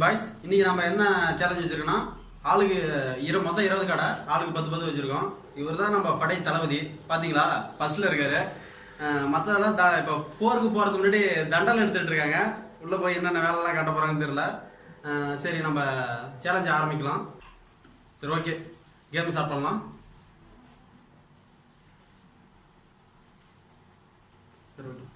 Boys இன்னைக்கு நம்ம என்ன சேலஞ்ச் வச்சிருக்கோம்னா ஆளுக்கு இரு மொத்தம் இருபது கடை ஆளுக்கு பத்து பத்து வச்சிருக்கோம். இவர் தான் நம்ம படை தளபதி. பாத்தீங்களா? ஃபர்ஸ்ட்ல இருக்காரு. மற்றதெல்லாம் மத்ததெல்லாம் த- இப்போ போருக்கு போறதுக்கு முன்னாடி தண்டல் எடுத்துட்டு இருக்காங்க. உள்ள போய் என்னென்ன வேலைலாம் காட்ட போறாங்கன்னு தெரியல. சரி நம்ம சேலஞ்ச் ஆரம்பிக்கலாம். சரி ஓகே கேம் ஸ்டார்ட் பண்ணலாம். சரி ஓகே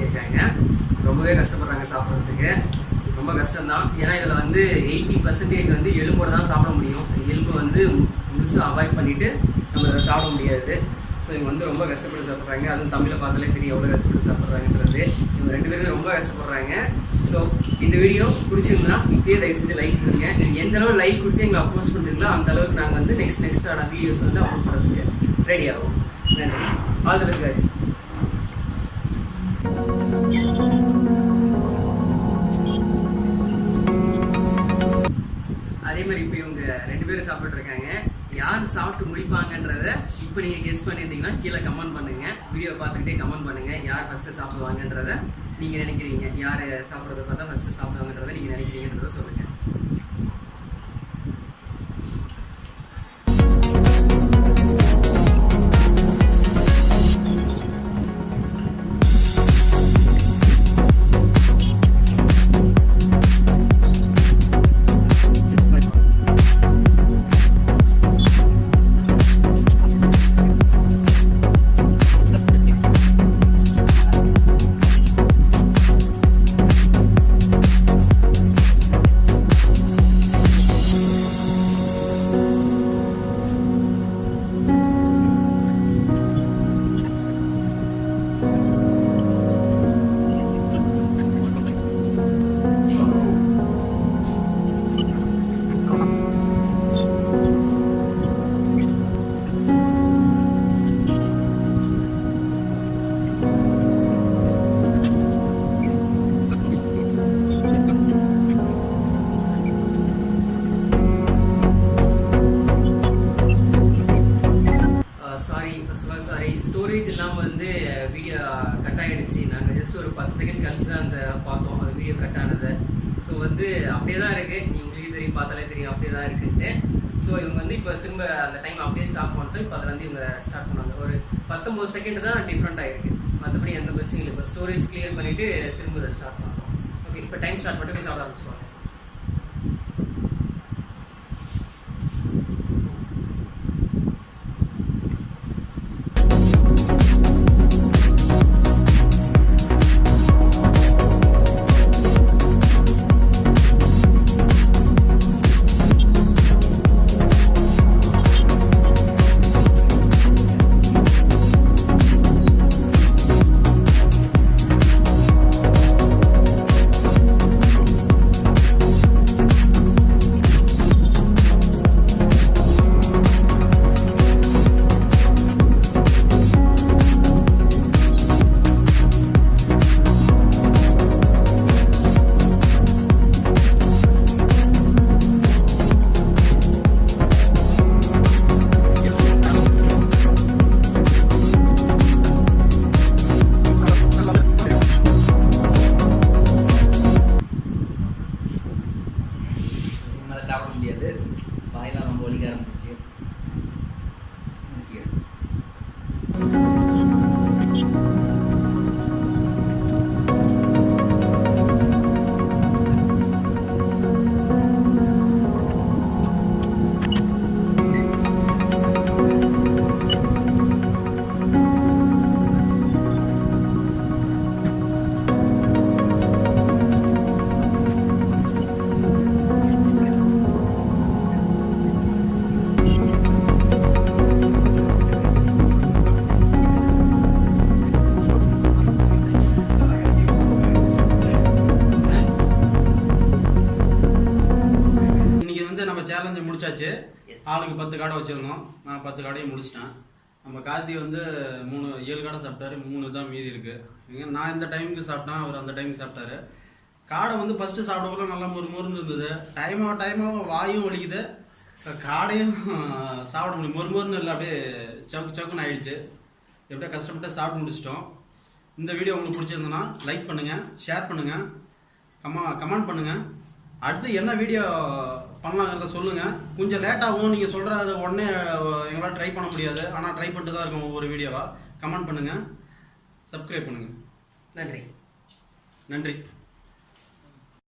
பண்ணியிருக்காங்க ரொம்பவே கஷ்டப்படுறாங்க சாப்பிட்றதுக்கு. ரொம்ப கஷ்டம்தான். ஏன்னா இதில் வந்து எயிட்டி பர்சன்டேஜ் வந்து எலும்போட தான் சாப்பிட முடியும். எலும்பு வந்து முழுசாக அவாய்ட் பண்ணிவிட்டு நம்ம இதை சாப்பிட முடியாது. ஸோ இவங்க வந்து ரொம்ப கஷ்டப்பட்டு சாப்பிட்றாங்க. அதுவும் தமிழை பார்த்தாலே தெரியும் எவ்வளோ கஷ்டப்பட்டு சாப்பிட்றாங்கன்றது. இவங்க ரெண்டு பேருமே ரொம்ப கஷ்டப்படுறாங்க. ஸோ இந்த வீடியோ பிடிச்சிருந்தா இப்பயே தயவு செஞ்சு லைக் கொடுங்க நீங்கள் எந்த அளவு லைக் கொடுத்து எங்களை அப்ரோச் பண்ணுறீங்களோ அந்த அளவுக்கு நாங்கள் வந்து நெக்ஸ்ட் நெக்ஸ்ட்டான வீடியோஸ் வந்து அப்லோட் பண்ணுறதுக்கு ரெடி ஆகும் நன்றி. ஆல் தி பெஸ்ட் கைஸ் இப்போ நீங்கள் கெஸ் பண்ணியிருந்தீங்கன்னா கீழே கமெண்ட் பண்ணுங்கள் வீடியோ பார்த்துக்கிட்டே கமெண்ட் பண்ணுங்கள் யார் ஃபஸ்ட்டு சாப்பிடுவாங்கன்றத நீங்கள் நினைக்கிறீங்க. யார் சாப்பிட்றத பார்த்தா ஃபஸ்ட்டு சாப்பிடுவாங்கன்றதை நீங்கள் நினைக்கிறீங்கன்றத சொல்லுங்கள் sorry first of all sorry storage இல்லாமல் வந்து வீடியோ கட் ஆகிடுச்சு நாங்கள் ஜஸ்ட் ஒரு பத்து செகண்ட் கழிச்சு தான் அந்த பார்த்தோம். அந்த வீடியோ கட் ஆனதை. ஸோ வந்து அப்படியே தான் இருக்குது நீ உங்களுக்கு தெரியும் பார்த்தாலே தெரியும். அப்படியே தான் இருக்குன்ட்டு. ஸோ இவங்க வந்து இப்போ திரும்ப அந்த டைம் அப்படியே ஸ்டாப் பண்ணிட்டு இப்போ அதில் வந்து இவங்க ஸ்டார்ட் பண்ணாங்க ஒரு பத்தொம்பது செகண்ட் தான் டிஃப்ரெண்ட் ஆகிருக்கு மற்றபடி எந்த பிரச்சனையும் இல்லை. இப்போ ஸ்டோரேஜ் கிளியர் பண்ணிவிட்டு திரும்ப ஸ்டார்ட் பண்ணுறோம் ஓகே இப்போ டைம் ஸ்டார்ட் பண்ணிட்டு சாப்பிட ஆரம்பிச்சிருவாங்க. வாயெல்லாம் சேலஞ்சு முடிச்சாச்சு. ஆளுக்கு பத்து காடை வச்சிருந்தோம். நான் பத்து காடையும் முடிச்சிட்டேன். நம்ம கார்த்தி வந்து மூணு ஏழு காடை சாப்பிட்டாரு. மூணு தான் மீதி இருக்கு. இங்க நான் இந்த டைமுக்கு சாப்பிட்டேன். அவர் அந்த டைமுக்கு சாப்பிட்டாரு. காடை வந்து ஃபர்ஸ்ட் சாப்பிடக்குள்ள நல்லா முறு முறுன்னு இருந்தது. டைமாக டைமாக வாயும் வலிக்குது. காடையும் சாப்பிட முடியும் மொறு மொறுன்னு இல்லை அப்படியே சவுக்கு சவுக்குன்னு ஆயிடுச்சு. எப்படியோ கஷ்டப்பட்டு சாப்பிட்டு முடிச்சிட்டோம். இந்த வீடியோ உங்களுக்கு பிடிச்சிருந்ததுன்னா லைக் பண்ணுங்க ஷேர் பண்ணுங்க. கமா கமெண்ட் பண்ணுங்க. அடுத்து என்ன வீடியோ பண்ணலாங்கிறத சொல்லுங்க. கொஞ்சம் லேட் ஆகும். நீங்க சொல்றது உடனே எங்களால் ட்ரை பண்ண முடியாது. ஆனால் ட்ரை பண்ணிட்டு தான் இருக்கும் ஒவ்வொரு வீடியோவா கமெண்ட் பண்ணுங்க. சப்ஸ்கிரைப் பண்ணுங்க. நன்றி. நன்றி.